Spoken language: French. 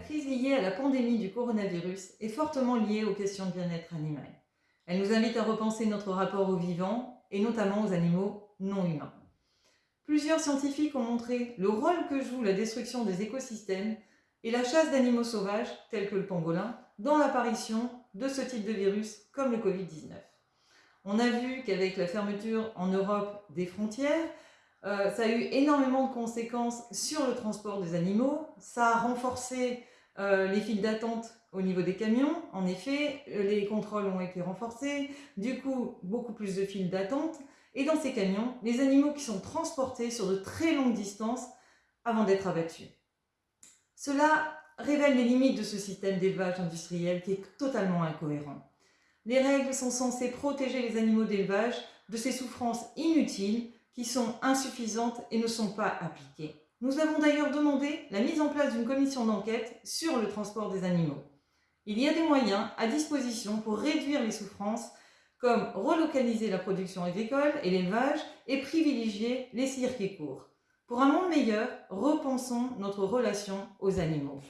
crise liée à la pandémie du coronavirus est fortement liée aux questions de bien-être animal. Elle nous invite à repenser notre rapport aux vivants et notamment aux animaux non humains. Plusieurs scientifiques ont montré le rôle que joue la destruction des écosystèmes et la chasse d'animaux sauvages, tels que le pangolin, dans l'apparition de ce type de virus comme le Covid-19. On a vu qu'avec la fermeture en Europe des frontières, euh, ça a eu énormément de conséquences sur le transport des animaux. Ça a renforcé euh, les files d'attente au niveau des camions. En effet, euh, les contrôles ont été renforcés. Du coup, beaucoup plus de files d'attente. Et dans ces camions, les animaux qui sont transportés sur de très longues distances avant d'être abattus. Cela révèle les limites de ce système d'élevage industriel qui est totalement incohérent. Les règles sont censées protéger les animaux d'élevage de ces souffrances inutiles qui sont insuffisantes et ne sont pas appliquées. Nous avons d'ailleurs demandé la mise en place d'une commission d'enquête sur le transport des animaux. Il y a des moyens à disposition pour réduire les souffrances comme relocaliser la production agricole et l'élevage et privilégier les circuits courts. Pour un monde meilleur, repensons notre relation aux animaux.